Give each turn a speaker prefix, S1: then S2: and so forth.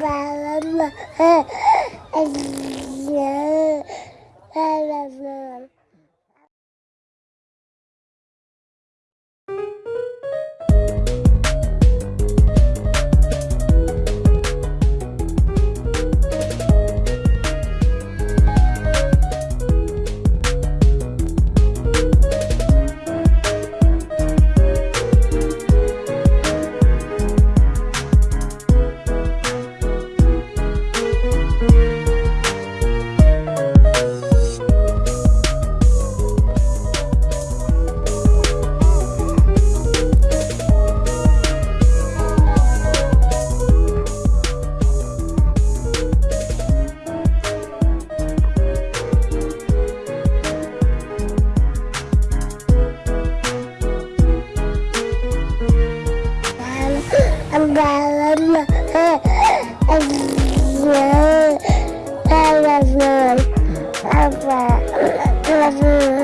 S1: Bye. Escobar!